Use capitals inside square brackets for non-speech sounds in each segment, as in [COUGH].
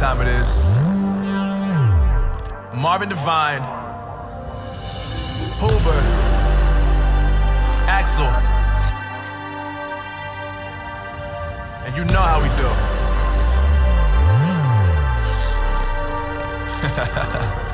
time it is. Marvin Devine, Huber, Axel. And you know how we do. [LAUGHS]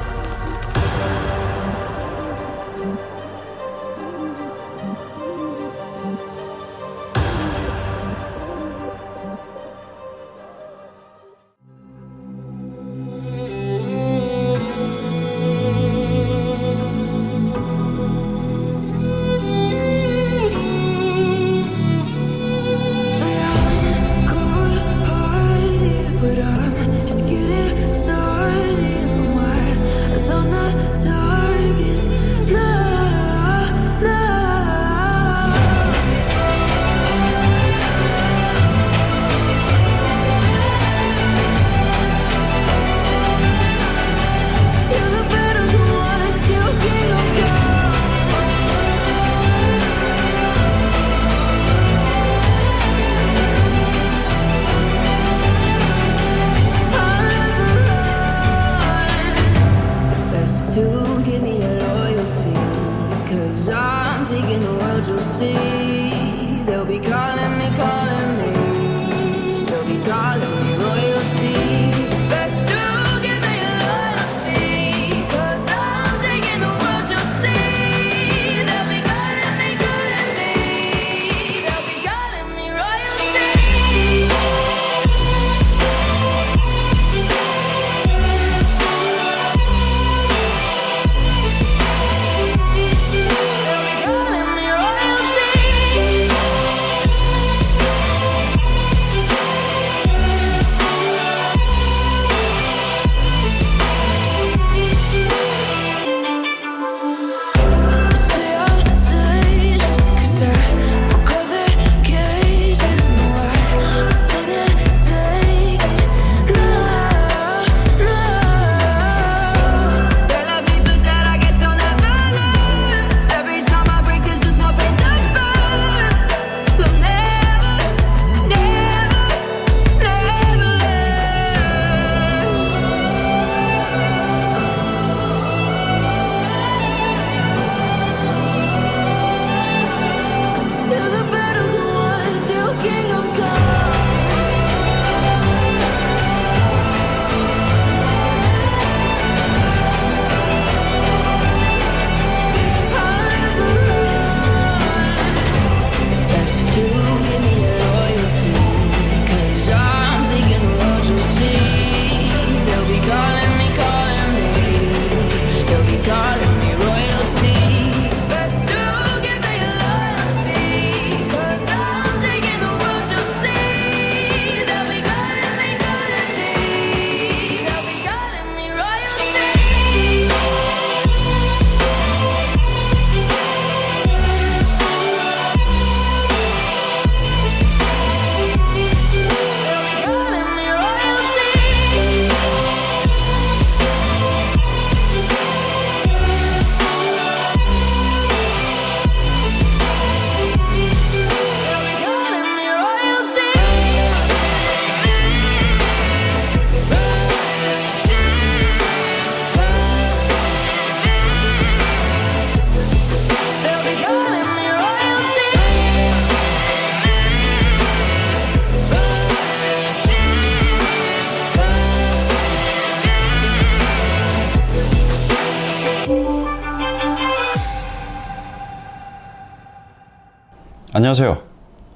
안녕하세요.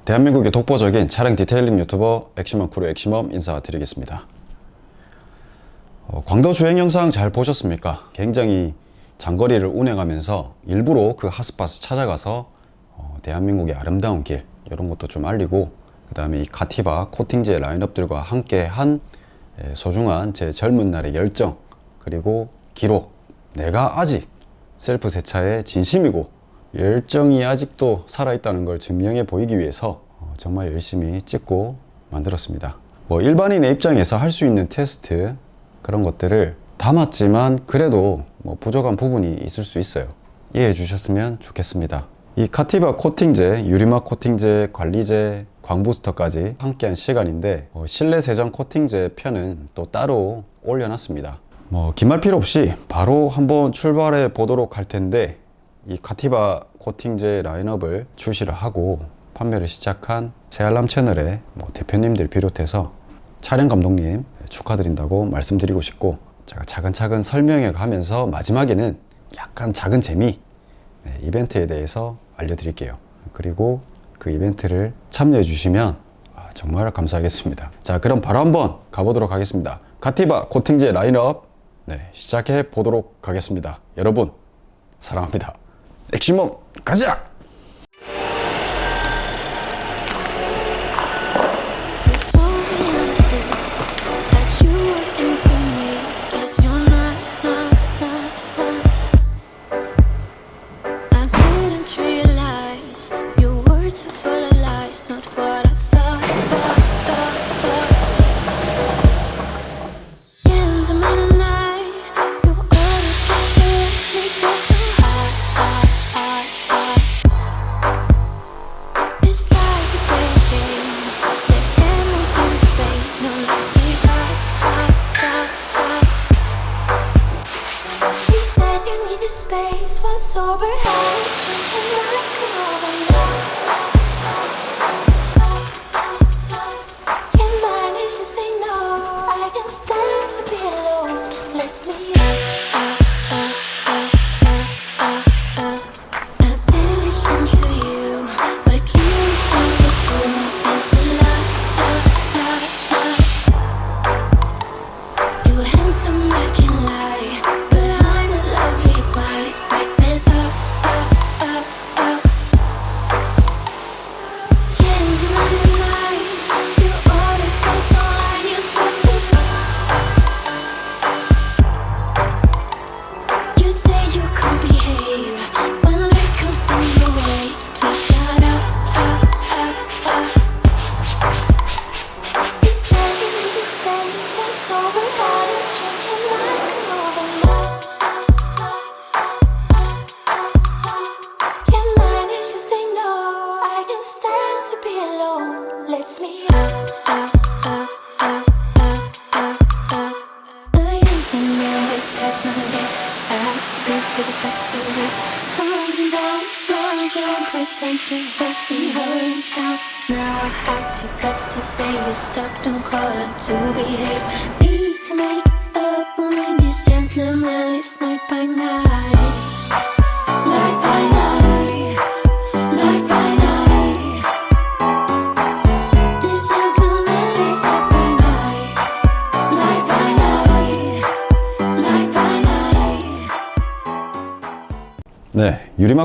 대한민국의 독보적인 차량 detailing 유튜버 액시멈 크루 액시멈 인사드리겠습니다. 어, 국도 주행 영상 잘 보셨습니까? 굉장히 장거리를 운행하면서 일부러 그 hot spot을 찾아가서 어, 대한민국의 아름다운 길 이런 것도 좀 알리고 그 다음에 이 카티바 코팅제 라인업들과 함께 한 예, 소중한 제 젊은 날의 열정 그리고 기록 내가 아직 셀프 세차에 진심이고 열정이 아직도 살아있다는 걸 증명해 보이기 위해서 어, 정말 열심히 찍고 만들었습니다. 뭐 일반인의 입장에서 할 수 있는 테스트 그런 것들을 담았지만 그래도 뭐 부족한 부분이 있을 수 있어요. 이해해 주셨으면 좋겠습니다. 이 카티바 코팅제, 유리막 코팅제, 관리제, 광부스터까지 함께한 시간인데 어, 실내 세정 코팅제 편은 또 따로 올려놨습니다. 뭐 긴말 필요 없이 바로 한번 출발해 보도록 할 텐데 이 카티바 코팅제 라인업을 출시를 하고 판매를 시작한 새알람 채널의 뭐 대표님들 비롯해서 촬영 감독님 축하드린다고 말씀드리고 싶고 제가 차근차근 설명해 가면서 마지막에는 약간 작은 재미 네, 이벤트에 대해서 알려드릴게요. 그리고 그 이벤트를 참여해 주시면 아, 정말 감사하겠습니다. 자, 그럼 바로 한번 가보도록 하겠습니다. 가티바 코팅제 라인업 네, 시작해 보도록 하겠습니다. 여러분 사랑합니다. 액시멈 가자!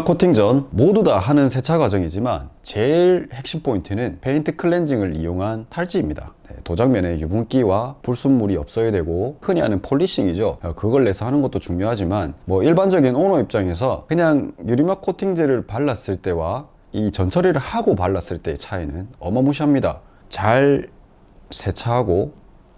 코팅 전 모두 다 하는 세차 과정이지만 제일 핵심 포인트는 paint cleansing을 이용한 탈지입니다. 네, 도장면에 유분기와 불순물이 없어야 되고 흔히 하는 polishing이죠. 어, 광을 내서 하는 것도 중요하지만 뭐 일반적인 오너 입장에서 그냥 유리막 코팅제를 발랐을 때와 이 전처리를 하고 발랐을 때의 차이는 어마무시합니다. 잘 세차하고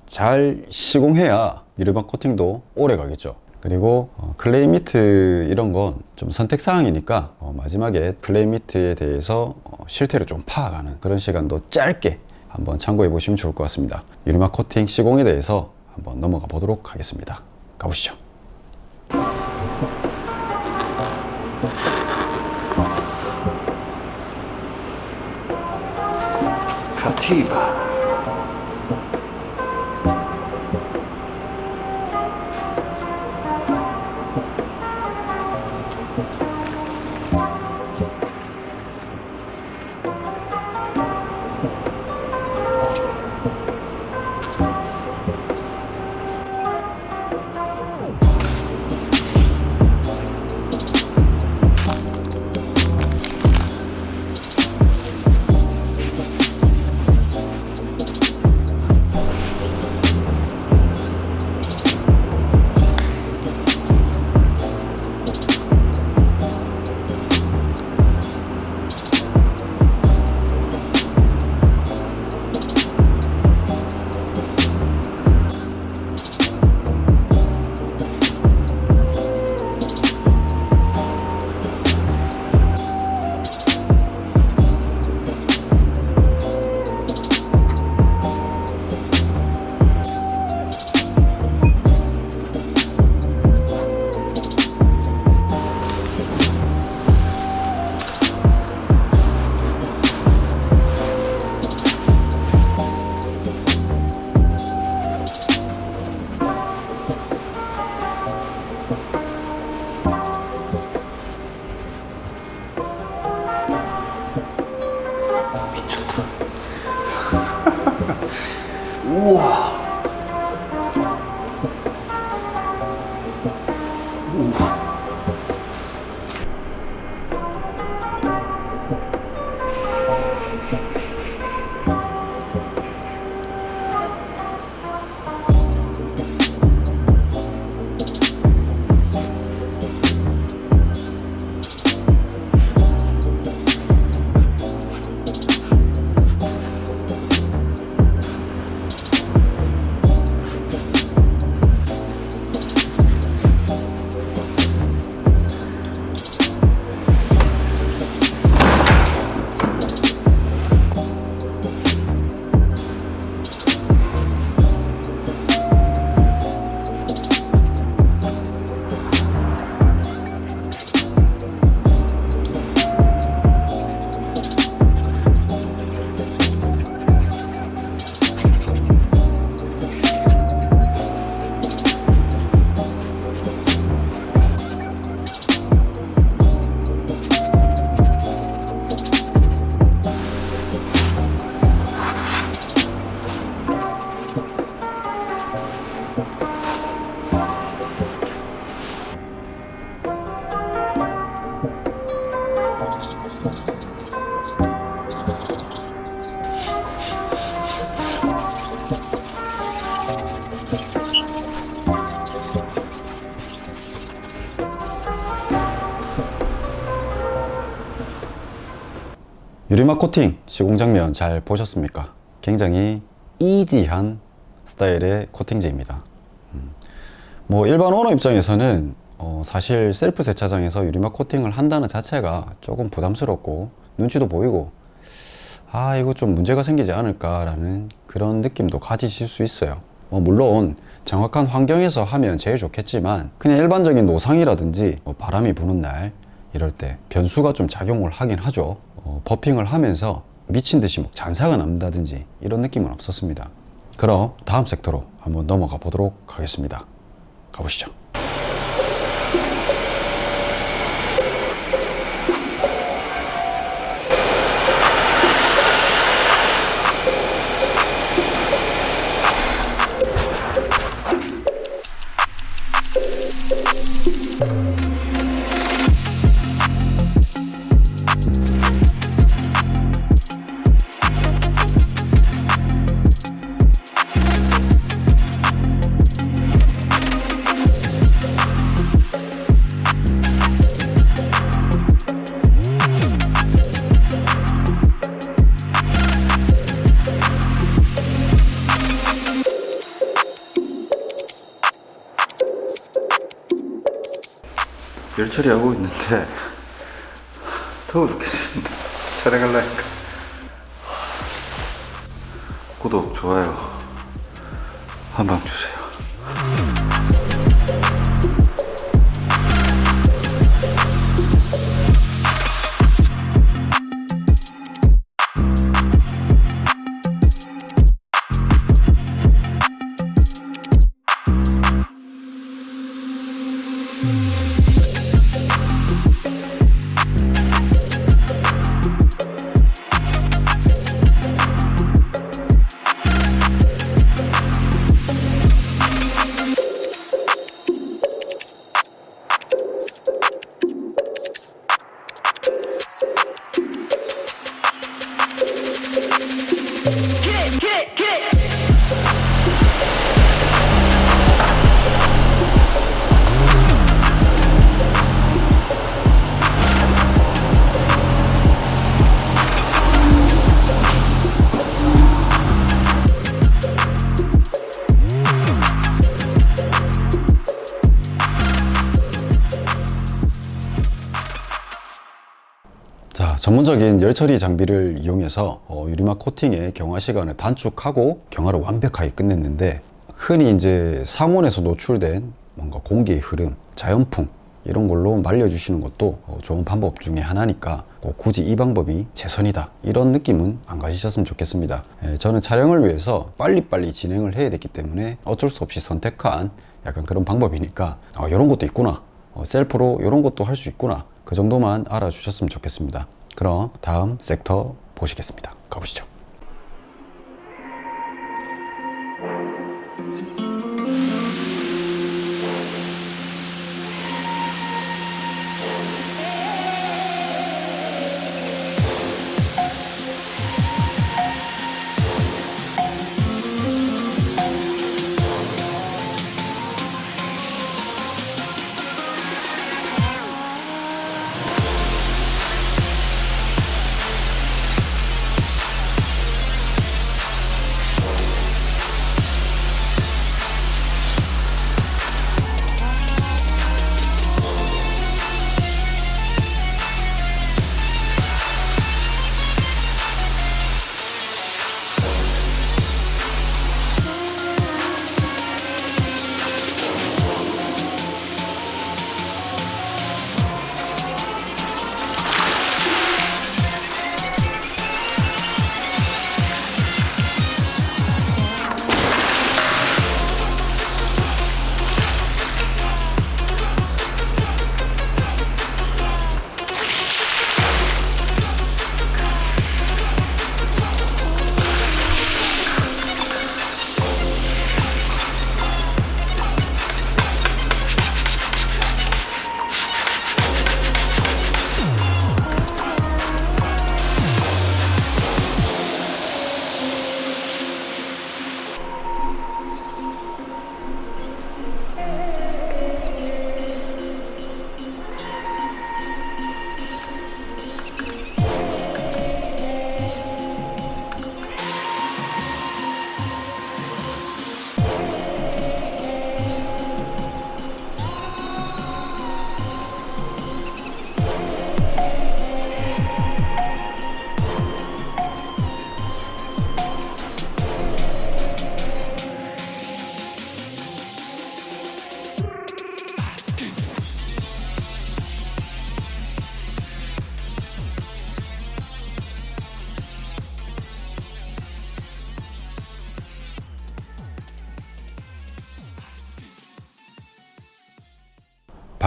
잘 시공해야 유리막 코팅도 오래 가겠죠. 그리고 어, clay mitt 이런 건 좀 선택 사항이니까 어, 마지막에 clay mitt에 대해서 어, 실태를 좀 파악하는 그런 시간도 짧게 한번 참고해 보시면 좋을 것 같습니다. 유리막 코팅 시공에 대해서 한번 넘어가 보도록 하겠습니다. 가보시죠. Katiba. 유리막 코팅 시공 장면 잘 보셨습니까? 굉장히 easy한 스타일의 코팅제입니다. 음. 뭐 일반 오너 입장에서는 어, 사실 셀프 세차장에서 유리막 코팅을 한다는 자체가 조금 부담스럽고 눈치도 보이고 아 이거 좀 문제가 생기지 않을까 라는 그런 느낌도 가지실 수 있어요. 뭐 물론 정확한 환경에서 하면 제일 좋겠지만 그냥 일반적인 노상이라든지 뭐 바람이 부는 날 이럴 때 변수가 좀 작용을 하긴 하죠. 어, 버핑을 하면서 미친 듯이 뭐 잔사가 난다든지 이런 느낌은 없었습니다. 그럼 다음 섹터로 한번 넘어가 보도록 하겠습니다. 가보시죠. 처리하고 있는데 더워 죽겠습니다. 촬영하려니까. 구독, 좋아요 자, 전문적인 열처리 장비를 이용해서 어, 유리막 코팅의 경화 시간을 단축하고 경화를 완벽하게 끝냈는데 흔히 이제 상온에서 노출된 뭔가 공기의 흐름, 자연풍 이런 걸로 말려주시는 것도 어, 좋은 방법 중에 하나니까 꼭 굳이 이 방법이 최선이다 이런 느낌은 안 가지셨으면 좋겠습니다. 예, 저는 촬영을 위해서 빨리빨리 진행을 해야 됐기 때문에 어쩔 수 없이 선택한 약간 그런 방법이니까 어, 이런 것도 있구나 어, 셀프로 이런 것도 할 수 있구나 그 정도만 알아주셨으면 좋겠습니다. 그럼 다음 섹터 보시겠습니다. 가보시죠.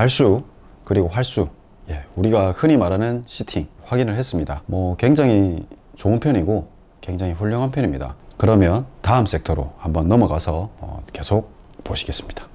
발수 그리고 활수. 예, 우리가 흔히 말하는 시팅 확인을 했습니다. 뭐 굉장히 좋은 편이고 굉장히 훌륭한 편입니다. 그러면 다음 섹터로 한번 넘어가서 어, 계속 보시겠습니다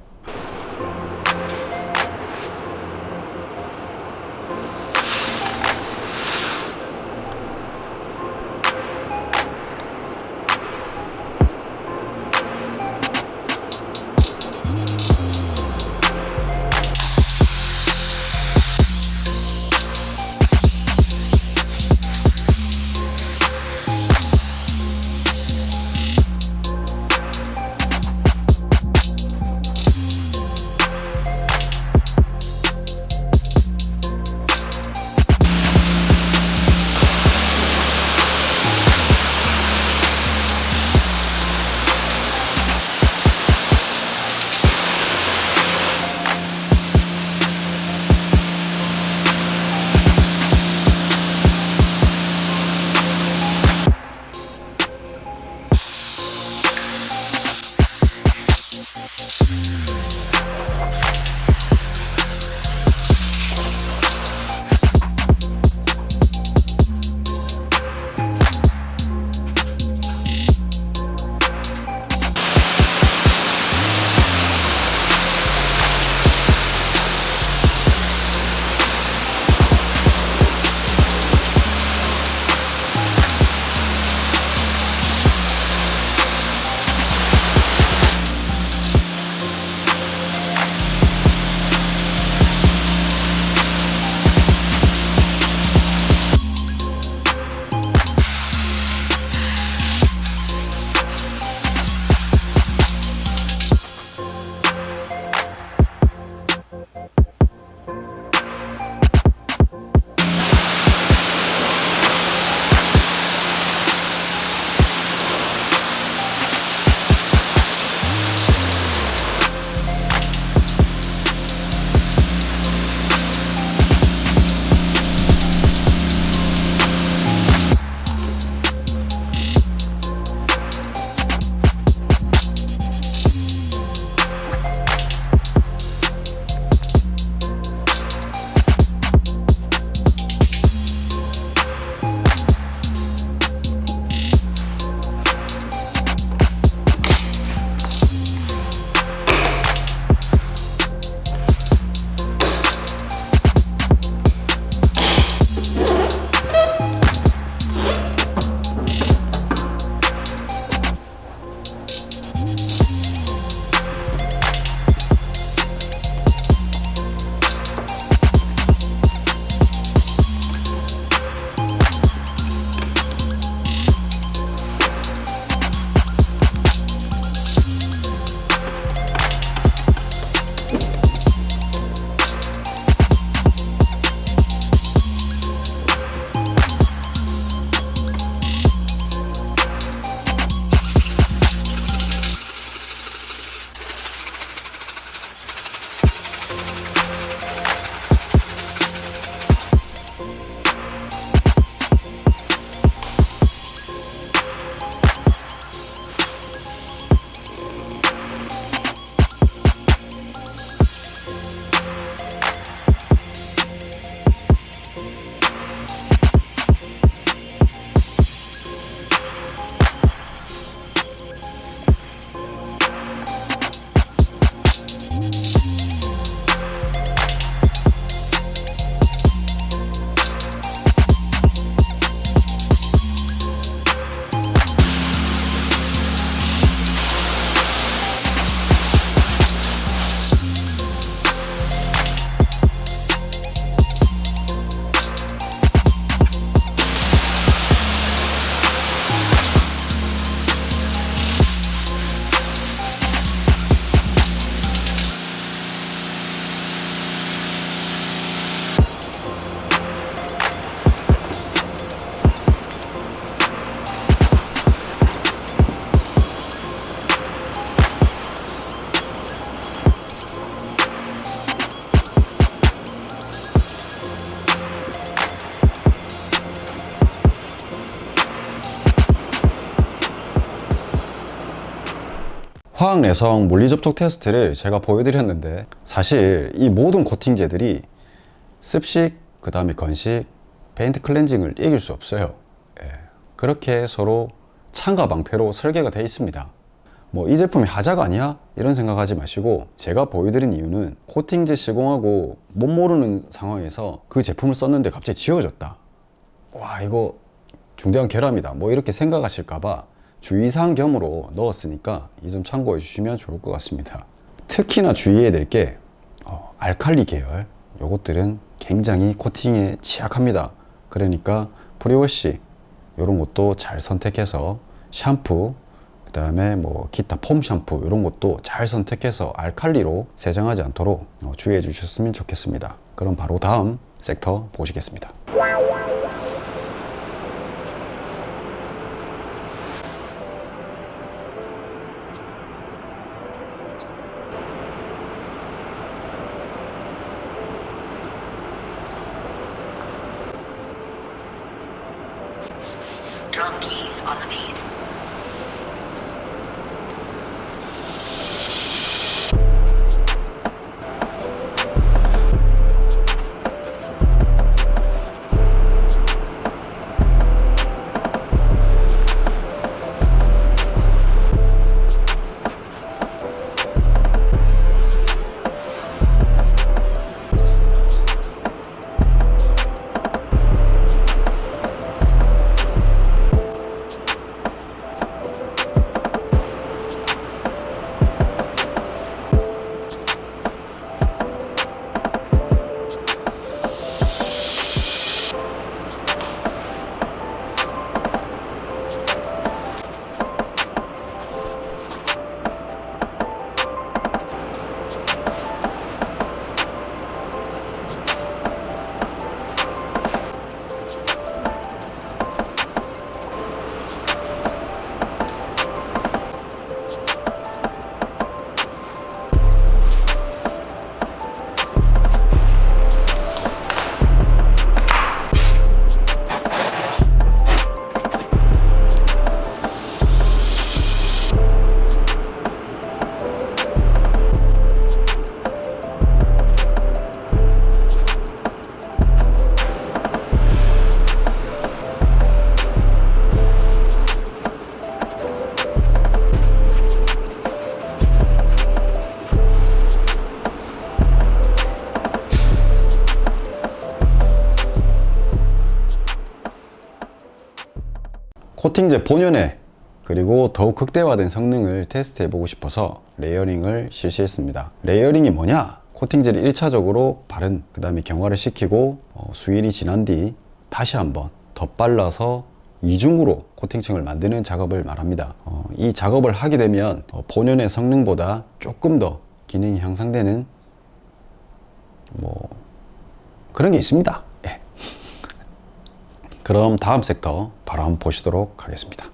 화학 내성 물리 접촉 테스트를 제가 보여드렸는데 사실 이 모든 코팅제들이 습식, 그 다음에 건식, 페인트 클렌징을 이길 수 없어요. 예. 그렇게 서로 창과 방패로 설계가 되어 있습니다. 뭐 이 제품이 하자가 아니야? 이런 생각하지 마시고 제가 보여드린 이유는 코팅제 시공하고 못 모르는 상황에서 그 제품을 썼는데 갑자기 지워졌다. 와 이거 중대한 결함이다. 뭐 이렇게 생각하실까봐 주의사항 겸으로 넣었으니까 이 점 참고해 주시면 좋을 것 같습니다. 특히나 주의해야 될게 어, 알칼리 계열 요것들은 굉장히 코팅에 취약합니다. 그러니까 pre-wash 이런 것도 잘 선택해서 샴푸 그 다음에 뭐 기타 foam 샴푸 이런 것도 잘 선택해서 알칼리로 세정하지 않도록 어, 주의해 주셨으면 좋겠습니다. 그럼 바로 다음 섹터 보시겠습니다. Drum keys on the beat. 코팅제 본연의 그리고 더욱 극대화된 성능을 테스트해 보고 싶어서 layering을 실시했습니다. layering이 뭐냐? 코팅제를 1차적으로 바른 그 다음에 경화를 시키고 어, 수일이 지난 뒤 다시 한번 덧발라서 이중으로 코팅층을 만드는 작업을 말합니다. 어, 이 작업을 하게 되면 어, 본연의 성능보다 조금 더 기능이 향상되는 뭐 그런 게 있습니다. 예. 그럼 다음 섹터 바로 한번 보시도록 하겠습니다.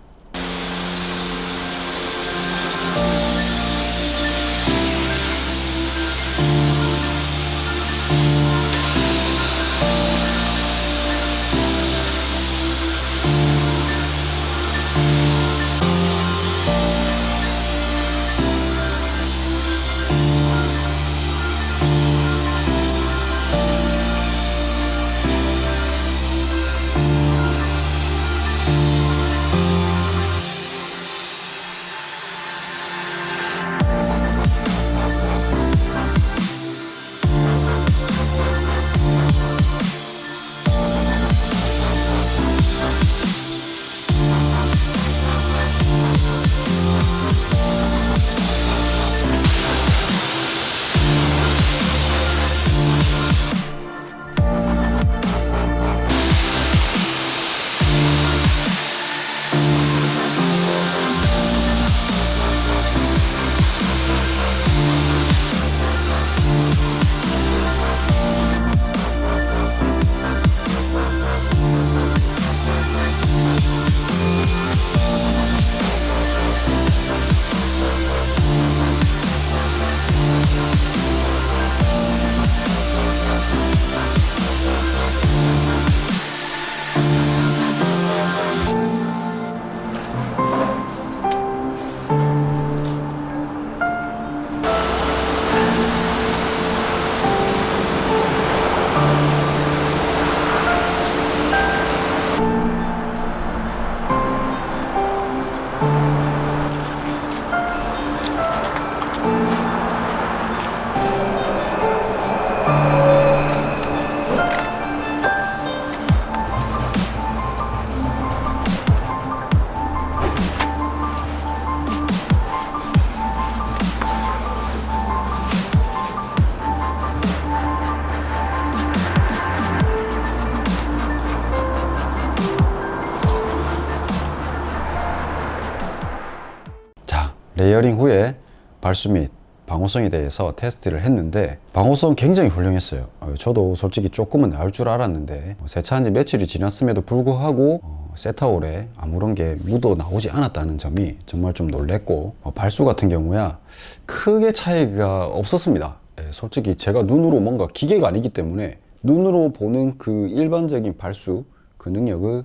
발수 및 방호성에 대해서 테스트를 했는데 방호성 굉장히 훌륭했어요. 어, 저도 솔직히 조금은 나올 줄 알았는데 어, 세차한 지 며칠이 지났음에도 불구하고 어, 세타올에 아무런 게 묻어 나오지 않았다는 점이 정말 좀 놀랬고 어, 발수 같은 경우야 크게 차이가 없었습니다. 예, 솔직히 제가 눈으로 뭔가 기계가 아니기 때문에 눈으로 보는 그 일반적인 발수 그 능력을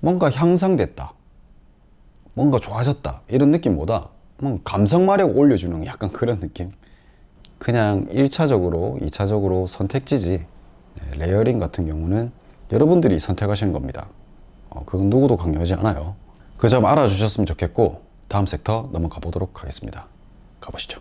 뭔가 향상됐다. 뭔가 좋아졌다. 이런 느낌보다 감성 마력 올려주는 약간 그런 느낌? 그냥 1차적으로 2차적으로 선택지지. 네, layering 같은 경우는 여러분들이 선택하시는 겁니다. 어, 그건 누구도 강요하지 않아요. 그 점 알아주셨으면 좋겠고 다음 섹터 넘어가 보도록 하겠습니다. 가보시죠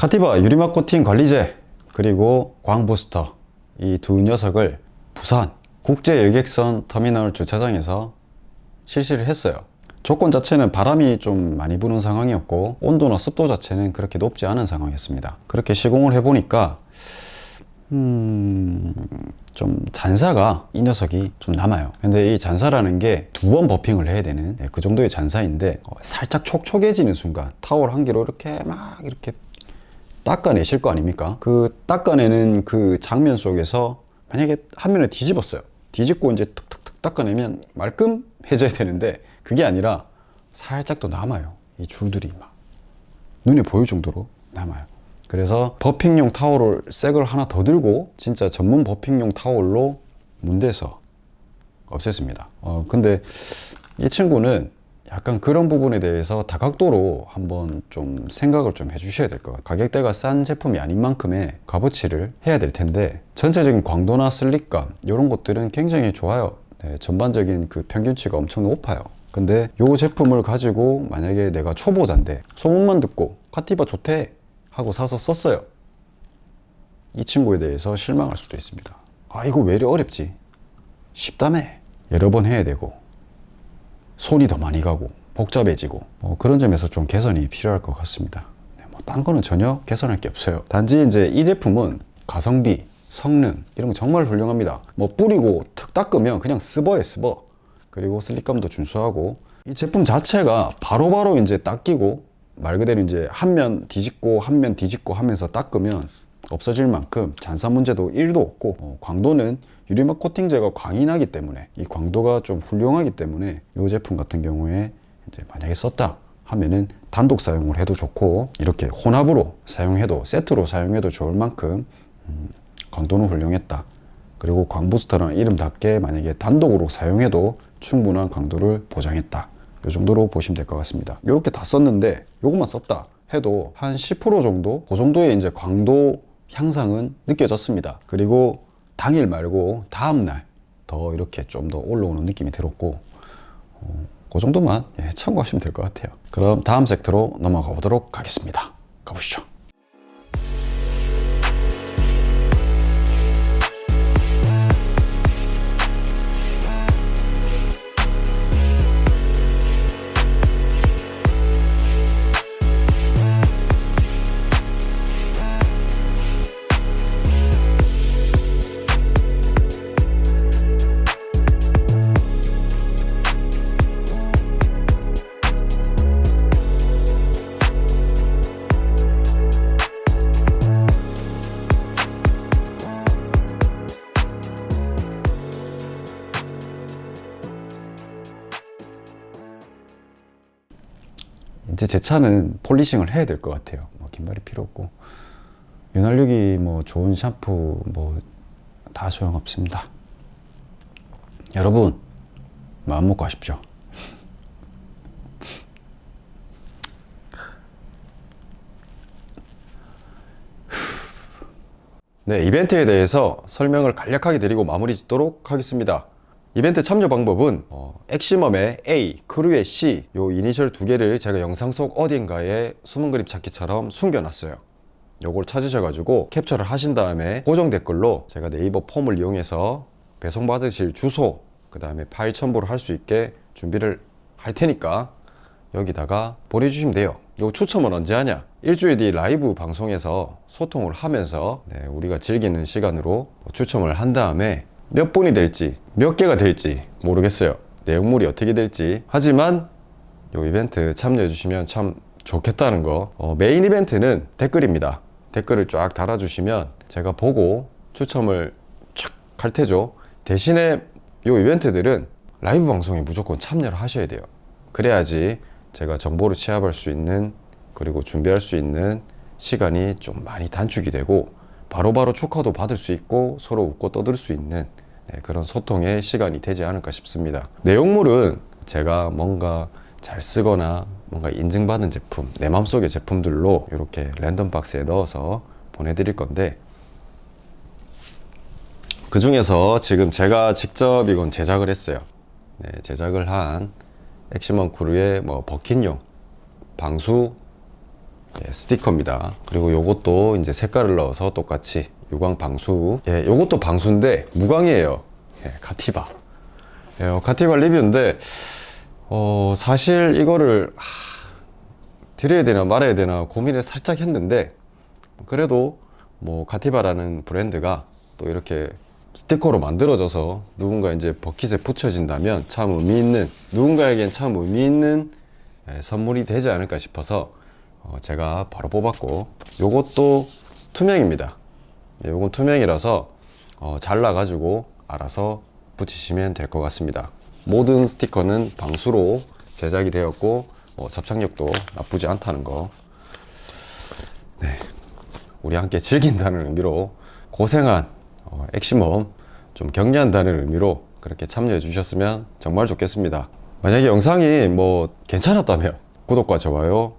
카티바 유리막 코팅 관리제 그리고 광부스터. 이 두 녀석을 부산 국제 여객선 터미널 주차장에서 실시를 했어요. 조건 자체는 바람이 좀 많이 부는 상황이었고 온도나 습도 자체는 그렇게 높지 않은 상황이었습니다. 그렇게 시공을 해보니까 음... 좀 잔사가 이 녀석이 좀 남아요. 근데 이 잔사라는 게 두 번 버핑을 해야 되는 네, 그 정도의 잔사인데 어, 살짝 촉촉해지는 순간 타월 한 개로 이렇게 막 이렇게 닦아내실 거 아닙니까? 그 닦아내는 그 장면 속에서 만약에 한 면을 뒤집었어요. 뒤집고 이제 툭툭툭 닦아내면 말끔해져야 되는데 그게 아니라 살짝 또 남아요. 이 줄들이 막 눈에 보일 정도로 남아요. 그래서 버핑용 타월을 새 걸 하나 더 들고 진짜 전문 버핑용 타월로 문대서 없앴습니다. 어, 근데 이 친구는 약간 그런 부분에 대해서 다각도로 한번 좀 생각을 좀 해주셔야 될 것 같아요. 가격대가 싼 제품이 아닌 만큼의 값어치를 해야 될 텐데 전체적인 광도나 슬릭감 이런 것들은 굉장히 좋아요. 네, 전반적인 그 평균치가 엄청 높아요. 근데 이 제품을 가지고 만약에 내가 초보자인데 소문만 듣고 카티바 좋대 하고 사서 썼어요. 이 친구에 대해서 실망할 수도 있습니다. 아 이거 왜 이리 어렵지? 쉽다며. 여러 번 해야 되고 손이 더 많이 가고 복잡해지고 뭐 그런 점에서 좀 개선이 필요할 것 같습니다. 네, 뭐딴 거는 전혀 개선할 게 없어요. 단지 이제 이 제품은 가성비 성능 이런 거 정말 훌륭합니다. 뭐 뿌리고 턱 닦으면 그냥 스버에 스버. 그리고 슬립감도 준수하고 이 제품 자체가 바로 바로 이제 닦이고 말 그대로 이제 한 면 뒤집고 한 면 뒤집고 하면서 닦으면 없어질 만큼 잔사 문제도 1도 없고 어, 광도는 유리막 코팅제가 광이 나기 때문에 이 광도가 좀 훌륭하기 때문에 이 제품 같은 경우에 이제 만약에 썼다 하면은 단독 사용을 해도 좋고 이렇게 혼합으로 사용해도 세트로 사용해도 좋을 만큼 음, 광도는 훌륭했다. 그리고 광부스터라는 이름답게 만약에 단독으로 사용해도 충분한 강도를 보장했다. 이 정도로 보시면 될 것 같습니다. 이렇게 다 썼는데 이것만 썼다 해도 한 10% 정도 그 정도의 이제 광도 향상은 느껴졌습니다. 그리고 당일 말고 다음 날 더 이렇게 좀 더 올라오는 느낌이 들었고 어, 그 정도만 예, 참고하시면 될 것 같아요. 그럼 다음 섹터로 넘어가 보도록 하겠습니다. 가보시죠. 이제 제 차는 polishing을 해야 될 것 같아요. 뭐 긴말이 필요 없고 윤활유기 뭐 좋은 샴푸 뭐 다 소용없습니다. 여러분 마음 먹고 하십시오. 네, 이벤트에 대해서 설명을 간략하게 드리고 마무리 짓도록 하겠습니다. 이벤트 참여 방법은 어, 엑시멈의 A, 크루의 C 요 이니셜 두 개를 제가 영상 속 어딘가에 숨은 그림 찾기처럼 숨겨놨어요. 요걸 찾으셔가지고 캡처를 하신 다음에 고정 댓글로 제가 네이버 폼을 이용해서 배송 받으실 주소 그 다음에 파일 첨부를 할 수 있게 준비를 할 테니까 여기다가 보내주시면 돼요. 요 추첨은 언제 하냐? 일주일 뒤 라이브 방송에서 소통을 하면서 네, 우리가 즐기는 시간으로 추첨을 한 다음에 몇 분이 될지 몇 개가 될지 모르겠어요. 내용물이 어떻게 될지 하지만 요 이벤트 참여해 주시면 참 좋겠다는 거 어, 메인 이벤트는 댓글입니다. 댓글을 쫙 달아주시면 제가 보고 추첨을 촥할 테죠. 대신에 요 이벤트들은 라이브 방송에 무조건 참여를 하셔야 돼요. 그래야지 제가 정보를 취합할 수 있는 그리고 준비할 수 있는 시간이 좀 많이 단축이 되고 바로바로 축하도 받을 수 있고 서로 웃고 떠들 수 있는 네, 그런 소통의 시간이 되지 않을까 싶습니다. 내용물은 제가 뭔가 잘 쓰거나 뭔가 인증받은 제품, 내 마음속의 제품들로 이렇게 랜덤 박스에 넣어서 보내드릴 건데 그 중에서 지금 제가 직접 이건 제작을 했어요. 네, 제작을 한 엑시멈 크루의 뭐 버킷용 방수 예, 스티커입니다. 그리고 요것도 이제 색깔을 넣어서 똑같이 유광 방수. 예, 요것도 방수인데 무광이에요. 예, 카티바. 예, 어, 카티바 리뷰인데 어, 사실 이거를 하, 드려야 되나 말아야 되나 고민을 살짝 했는데 그래도 뭐 카티바라는 브랜드가 또 이렇게 스티커로 만들어져서 누군가 이제 버킷에 붙여진다면 참 의미 있는 누군가에겐 참 의미 있는 예, 선물이 되지 않을까 싶어서 어, 제가 바로 뽑았고 요것도 투명입니다 예, 요건 투명이라서 어, 잘라가지고 알아서 붙이시면 될 것 같습니다. 모든 스티커는 방수로 제작이 되었고 어, 접착력도 나쁘지 않다는 거. 네, 우리 함께 즐긴다는 의미로 고생한 어, 엑시멈 좀 격려한다는 의미로 그렇게 참여해 주셨으면 정말 좋겠습니다. 만약에 영상이 뭐 괜찮았다면 구독과 좋아요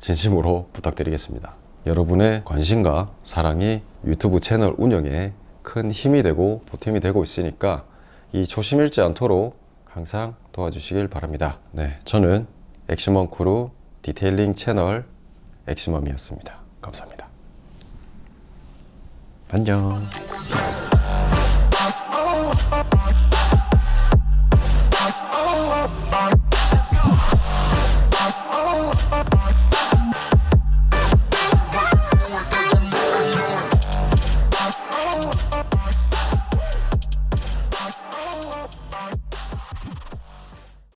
진심으로 부탁드리겠습니다 여러분의 관심과 사랑이 유튜브 채널 운영에 큰 힘이 되고 보탬이 되고 있으니까 이 초심 잃지 않도록 항상 도와주시길 바랍니다. 네, 저는 엑시멈 크루 detailing 채널 엑시멈이었습니다. 감사합니다. 안녕